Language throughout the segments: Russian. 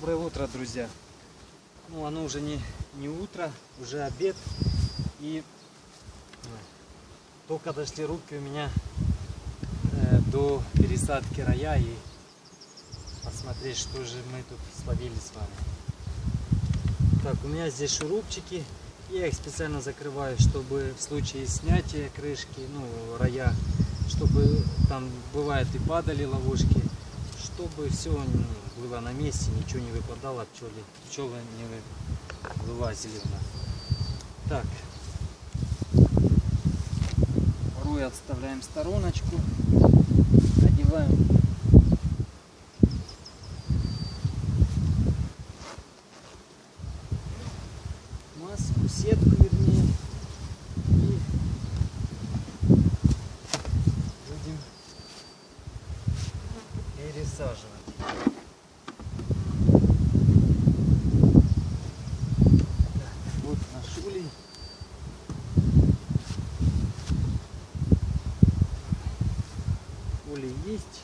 Доброе утро, друзья. Ну, оно уже не, не утро, уже обед. И э, только дошли руки у меня э, до пересадки рая и посмотреть, что же мы тут словили с вами. Так, у меня здесь шурупчики. Я их специально закрываю, чтобы в случае снятия крышки, ну, рая, чтобы там бывает и падали ловушки, чтобы все было на месте, ничего не выпадало, пчелы, пчелы не вылазили у. Так, рой отставляем стороночку, одеваем маску, сетку вернее, и будем пересаживать. Так, вот наш улей. Улей есть.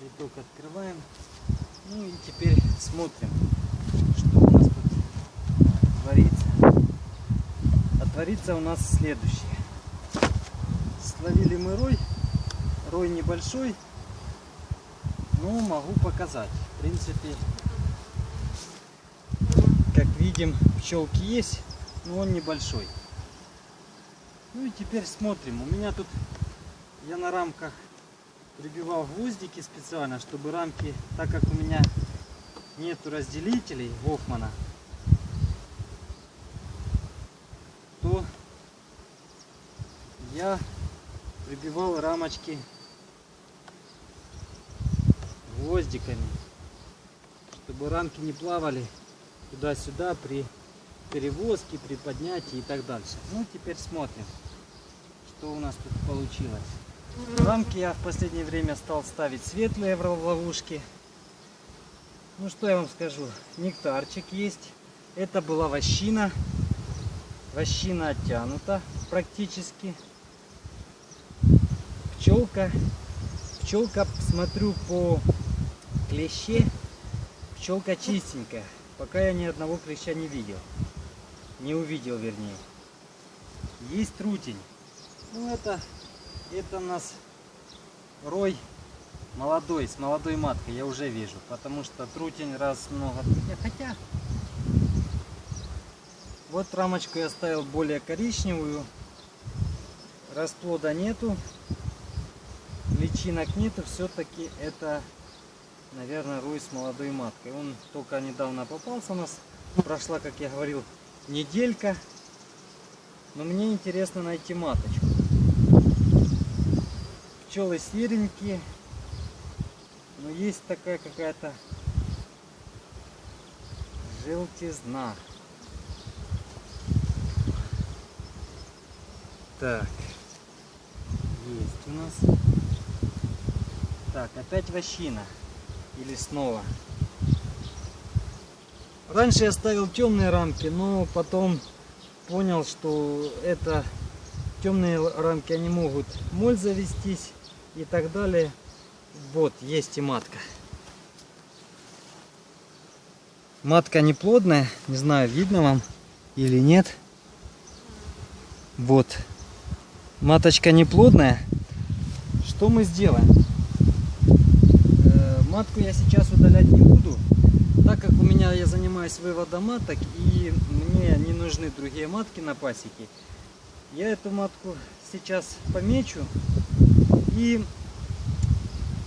Литок открываем. Ну и теперь смотрим, что у нас тут творится. А творится у нас следующее. Словили мы рой. Рой небольшой, но могу показать. В принципе, как видим, пчелки есть, но он небольшой. Ну и теперь смотрим. У меня тут я на рамках прибивал гвоздики специально, чтобы рамки, так как у меня нету разделителей Гофмана, то я прибивал рамочки гвоздиками, чтобы рамки не плавали туда-сюда при перевозке, при поднятии и так дальше. Ну, теперь смотрим, что у нас тут получилось. Рамки я в последнее время стал ставить светлые в ловушки. Ну, что я вам скажу. Нектарчик есть. Это была вощина. Вощина оттянута практически. Пчелка. Пчелка, смотрю по клеще. Пчелка чистенькая. Пока я ни одного клеща не видел. Не увидел, вернее. Есть трутень. Ну, это, это у нас рой молодой, с молодой маткой, я уже вижу. Потому что трутень раз много... Хотя, вот рамочку я ставил более коричневую. Расплода нету. Личинок нету. Все-таки это, наверное, рой с молодой маткой. Он только недавно попался у нас. Прошла, как я говорил, неделька. Но мне интересно найти маточку. Пчелы серенькие. Но есть такая какая-то желтизна. Так. Есть у нас. Так, опять вощина. Или снова. Раньше я ставил темные рамки, но потом понял, что это темные рамки, они могут моль завестись и так далее. Вот, есть и матка. Матка не плодная, не знаю, видно вам или нет. Вот, маточка не плодная. Что мы сделаем? Э, матку я сейчас удалять не буду, так как у меня я занимаюсь выводом маток и мне не нужны другие матки на пасеке. Я эту матку сейчас помечу и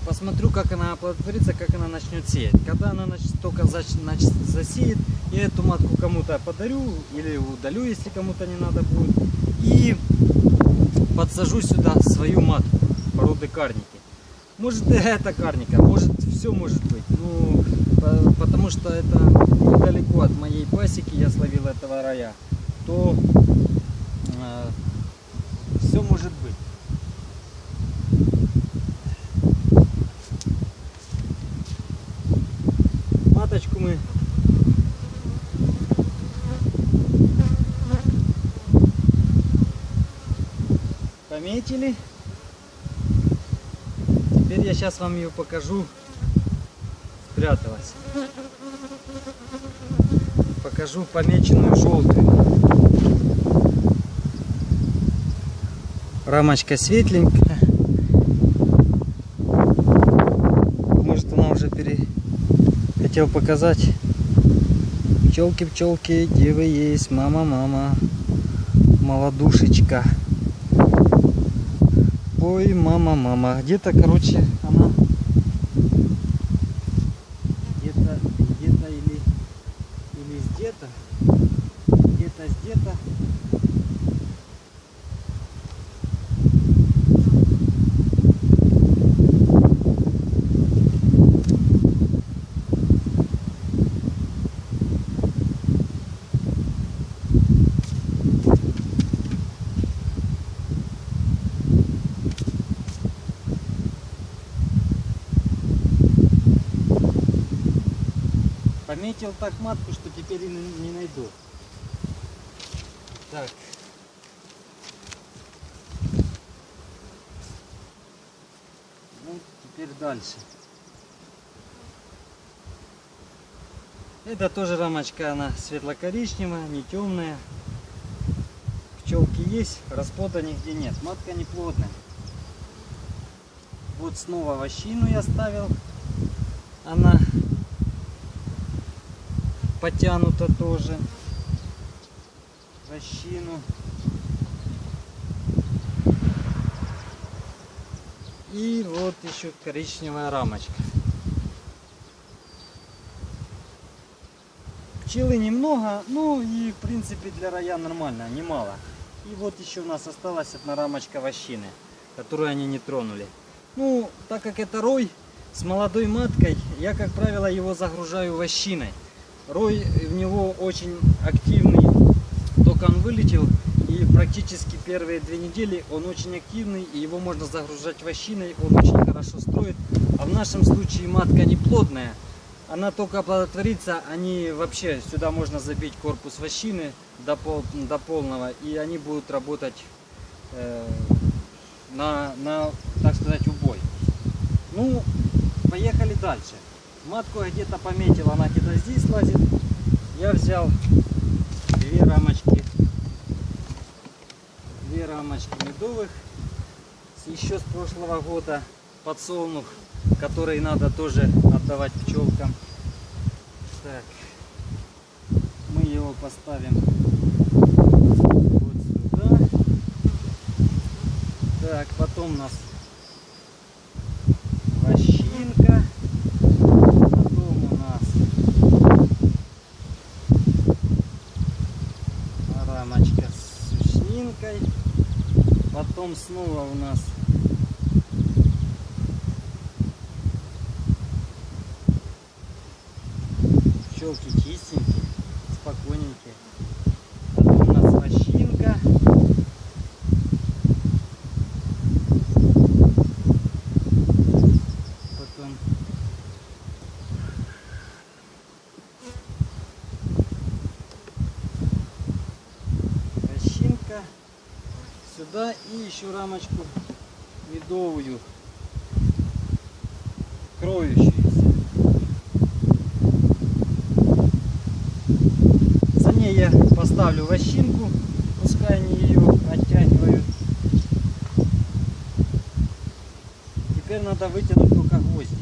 посмотрю, как она оплодотворится, как она начнет сеять. Когда она начнет, только значит, засеет, я эту матку кому-то подарю или удалю, если кому-то не надо будет. И подсажу сюда свою матку породы карники. Может это карника, может все может быть. Ну, потому что это недалеко от моей пасеки, я словил этого рая. То э, все может быть. Маточку мы пометили. Теперь я сейчас вам ее покажу. Спряталась. покажу помеченную желтую. Рамочка светленькая. Может она уже пере... Хотел показать. Пчелки, пчелки, где вы есть? Мама, мама. Молодушечка. Ой, мама, мама. Где-то, короче, она где-то, где-то или, или где-то, где-то, где-то. Пометил так матку, что теперь и не найду. Так. Ну, теперь дальше. Это тоже рамочка, она светло-коричневая, не темная. Пчелки есть, расплода нигде нет. Матка не плотная. Вот снова вощину я ставил. Она потянута тоже. Вощину. И вот еще коричневая рамочка. Пчелы немного, ну и в принципе для рая нормально, немало. И вот еще у нас осталась одна рамочка вощины, которую они не тронули. Ну, так как это рой с молодой маткой, я, как правило, его загружаю вощиной. Рой в него очень активный, только он вылетел, и практически первые две недели он очень активный, и его можно загружать вощиной, он очень хорошо строит. А в нашем случае матка не плотная, она только оплодотворится, они вообще сюда можно забить корпус вощины до, пол, до полного, и они будут работать э, на, на, так сказать, убой. Ну, поехали дальше. Матку где-то пометил, она где-то здесь лазит. Я взял две рамочки, две рамочки медовых, еще с прошлого года подсолнух, который надо тоже отдавать пчелкам. Так, мы его поставим вот сюда. Так, потом у нас вощинка. Потом у нас рамочка с сушнинкой. Потом снова у нас пчелки чистенькие, спокойненькие. Потом у нас вощинка. Потом вощинка. Сюда и еще рамочку медовую, кроющуюся. За ней я поставлю вощинку, пускай они ее оттягивают. Теперь надо вытянуть только гвозди.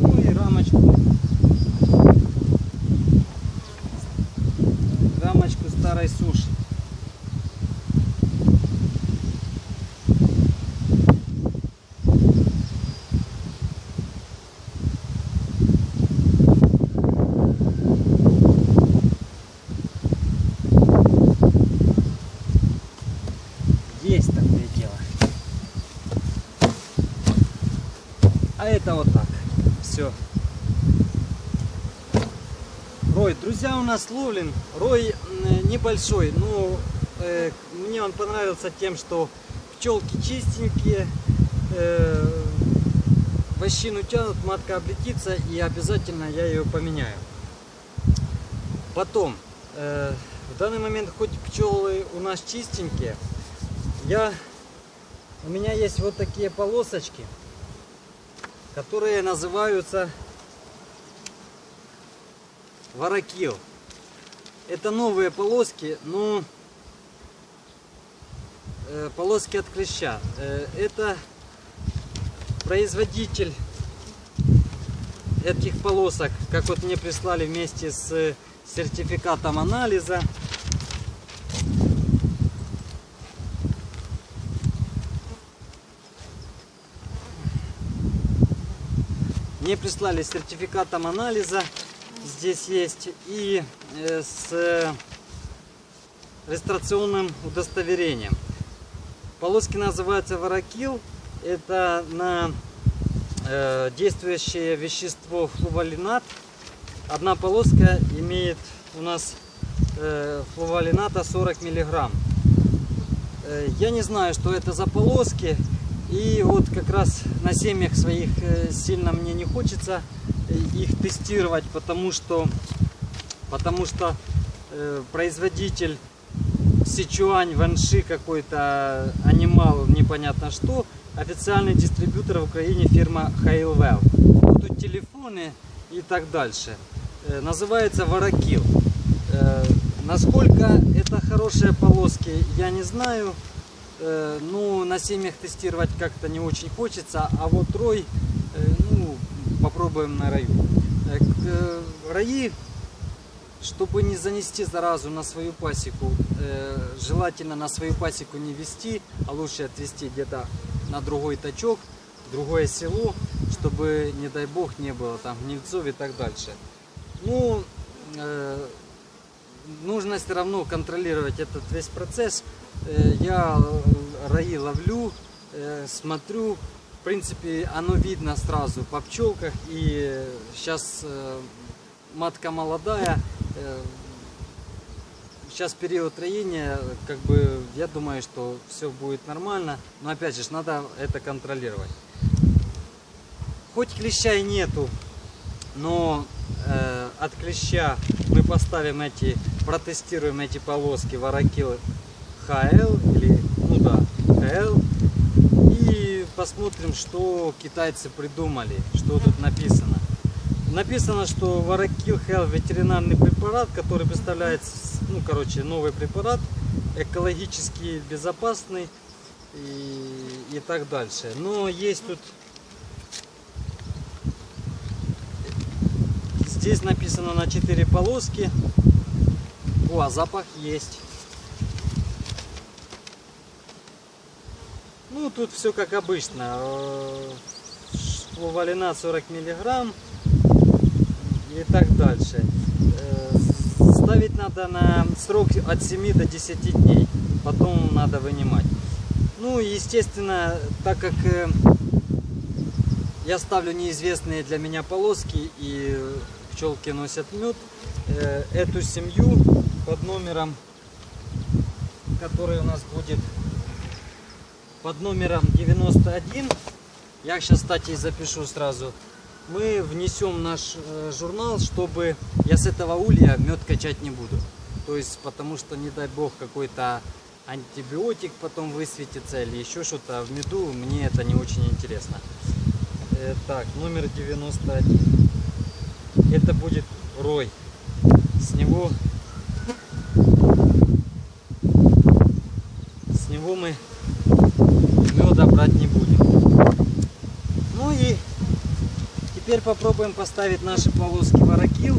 Ну и рамочку. Рамочку старой суши. Есть такое дело. А это вот так. Все. Рой, друзья, у нас. Рой м, небольшой, но э, мне он понравился тем, что пчелки чистенькие, э, вощину тянут, матка облетится и обязательно я ее поменяю. Потом, э, в данный момент хоть пчелы у нас чистенькие, я, у меня есть вот такие полосочки, которые называются Варакил. Это новые полоски, но э, полоски от клеща. Э, это производитель этих полосок, как вот мне прислали вместе с сертификатом анализа. Мне прислали сертификатом анализа, здесь есть, и э, с регистрационным удостоверением. Полоски называются варакил. Это на э, действующее вещество флувалинат. Одна полоска имеет у нас э, флувалината 40 миллиграмм. Э, я не знаю, что это за полоски. И вот как раз на семьях своих э, сильно мне не хочется э, их тестировать, потому что, потому что э, производитель Сичуань, Ванши какой-то, анимал, непонятно что, официальный дистрибьютор в Украине фирма Hailwell. Тут телефоны и так дальше. Э, называется Варакил. Э, насколько это хорошие полоски, я не знаю. Э, ну, на семьях тестировать как-то не очень хочется, а вот рой, э, ну, попробуем на раю. Э, раи, чтобы не занести заразу на свою пасеку, желательно на свою пасеку не вести, а лучше отвести где-то на другой тачок, другое село, чтобы, не дай бог, не было там гнильцов и так дальше. Ну, нужно все равно контролировать этот весь процесс. Э, я э, раи ловлю, э, смотрю. В принципе, оно видно сразу по пчелках. И сейчас матка молодая. Сейчас период роения, как бы, я думаю, что все будет нормально. Но опять же, надо это контролировать. Хоть клеща и нету, но э, от клеща мы поставим эти, протестируем эти полоски варакил ХЛ или, ну да, ХЛ. И посмотрим, что китайцы придумали, что тут написано. Написано, что Варакил Хел ветеринарный препарат, который представляет, ну, короче, новый препарат, экологически безопасный и, и так дальше. Но есть тут, здесь написано на 4 полоски. О, а запах есть. Ну, тут все как обычно. Флувалина 40 миллиграмм так дальше. Э, ставить надо на срок от 7 до 10 дней. Потом надо вынимать. Ну, естественно, так как э, я ставлю неизвестные для меня полоски и пчелки носят мед, э, эту семью под номером, который у нас будет под номером 91. Я сейчас, кстати, запишу сразу. Мы внесем наш э, журнал, чтобы я с этого улья мед качать не буду. То есть, потому что, не дай бог, какой-то антибиотик потом высветится или еще что-то в меду, мне это не очень интересно. Э, так, номер 91. Это будет рой. С него с него мы меда брать не будем. Ну и теперь попробуем поставить наши полоски варакил.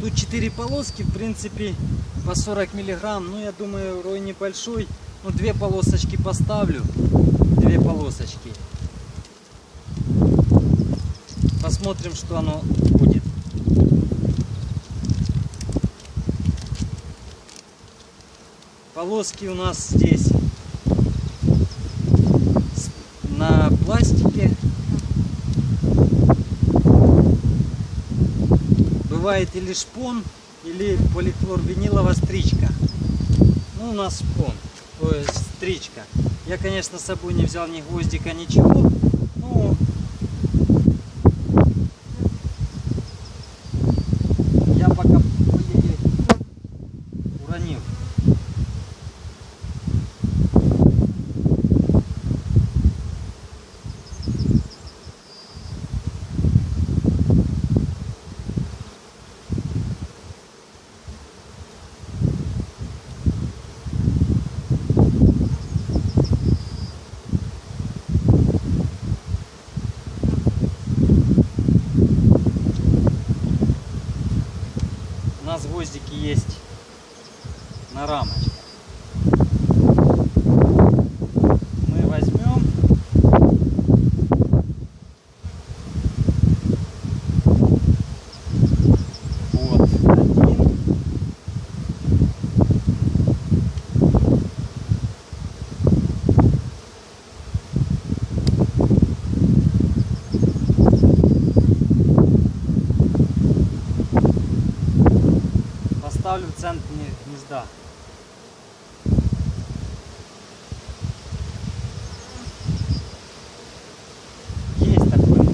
Тут 4 полоски, в принципе, по 40 миллиграмм. Ну, я думаю, рой небольшой. Ну, две полосочки поставлю. Две полосочки. Посмотрим, что оно будет. Полоски у нас здесь на пластике. Бывает или шпон, или полихлорвиниловая стричка. Ну, у нас шпон, то есть стричка. Я, конечно, с собой не взял ни гвоздика, ничего. гвоздики есть на рамочке. Поставлю в центр гне- гнезда. Есть такой.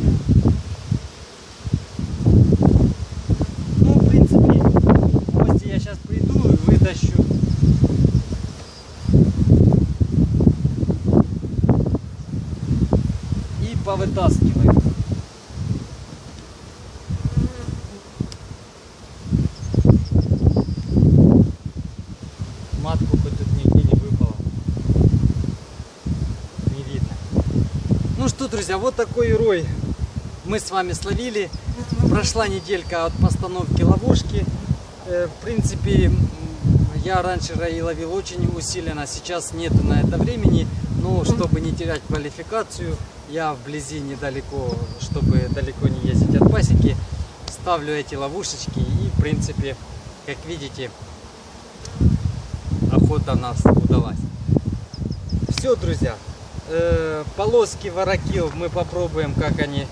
Ну, в принципе, гости я сейчас приду и вытащу. И повытаскиваю. Матку хоть тут нигде не выпало. Не видно. Ну что, друзья, вот такой рой мы с вами словили. Прошла неделька от постановки ловушки. Э, В принципе, я раньше рои ловил очень усиленно, сейчас нету на это времени. Но чтобы не терять квалификацию, я вблизи недалеко, чтобы далеко не ездить от пасеки, ставлю эти ловушечки и, в принципе, как видите, охота нас удалась. Все, друзья, э, полоски ворокил мы попробуем, как они.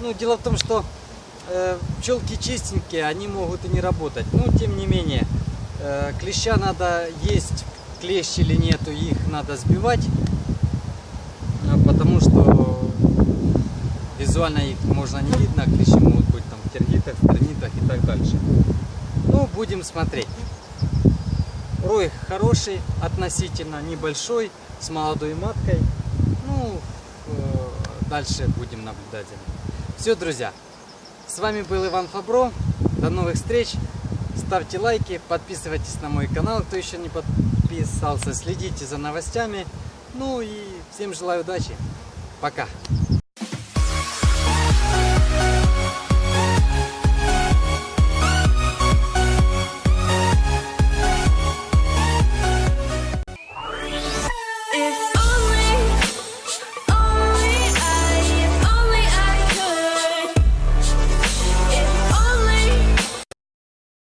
Ну, дело в том, что э, пчелки чистенькие, они могут и не работать. Но, тем не менее, э, клеща надо есть, клещ или нету, их надо сбивать. э, Потому что визуально их можно не видно, клещи могут быть там в тергитах, в термитах и так дальше. Ну, будем смотреть. Рой хороший, относительно небольшой, с молодой маткой. Ну, э, дальше будем наблюдать. Все, друзья, с вами был Иван Фабро. До новых встреч. Ставьте лайки, подписывайтесь на мой канал, кто еще не подписался. Следите за новостями. Ну и всем желаю удачи. Пока.